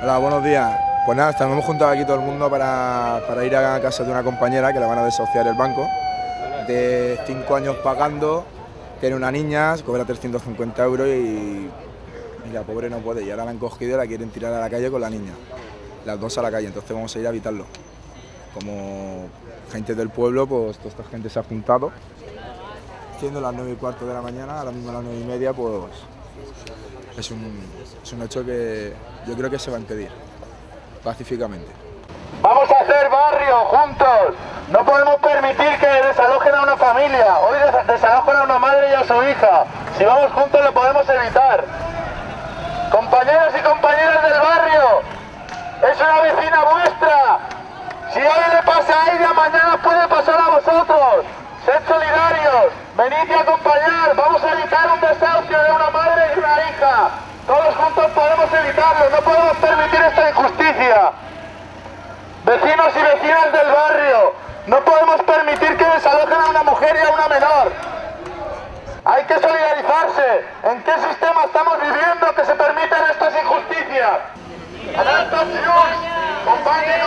Hola, buenos días. Pues nada, estamos juntos aquí todo el mundo para, para ir a casa de una compañera que le van a desahuciar el banco. De 5 años pagando, tiene una niña, cobra 350 euros y, y la pobre no puede. Y ahora la han cogido y la quieren tirar a la calle con la niña. Las dos a la calle, entonces vamos a ir a evitarlo. Como gente del pueblo, pues toda esta gente se ha juntado. Siendo las 9 y cuarto de la mañana, ahora mismo las 9 y media, pues es un, es un hecho que yo creo que se va a impedir pacíficamente. Vamos a hacer barrio juntos. No podemos permitir que desalojen a una familia. Hoy des- desalojan a una madre y a su hija. Si vamos juntos lo podemos evitar. Compañeros y compañeras del barrio, es una vecina vuestra. Si hoy le pasa a ella, mañana puede pasar a vosotros. Venid y acompañar. Vamos a evitar un desahucio de una madre y una hija. Todos juntos podemos evitarlo. No podemos permitir esta injusticia. Vecinos y vecinas del barrio, no podemos permitir que desalojen a una mujer y a una menor. Hay que solidarizarse. ¿En qué sistema estamos viviendo que se permiten estas injusticias? Alerta Junts, companya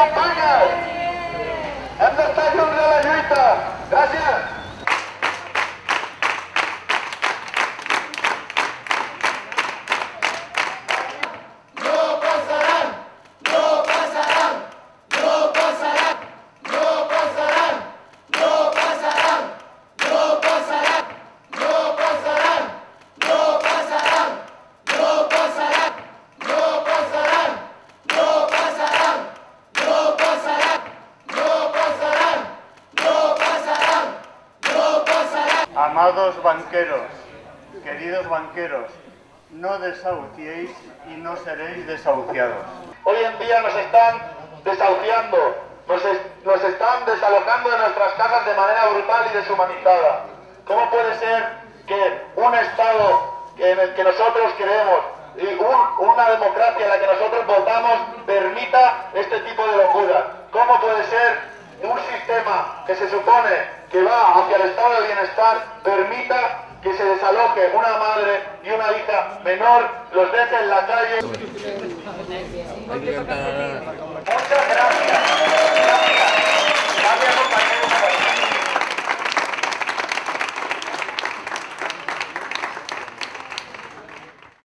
Amados banqueros, queridos banqueros, no desahuciéis y no seréis desahuciados. Hoy en día nos están desahuciando, nos, es- nos están desalojando de nuestras casas de manera brutal y deshumanizada. ¿Cómo puede ser que un Estado en el que nosotros creemos y un- una democracia en la que nosotros votamos permita este tipo de locuras? ¿Cómo puede ser un sistema que se supone que va hacia el estado de bienestar permita que se desaloje una madre y una hija menor, los deje en la calle?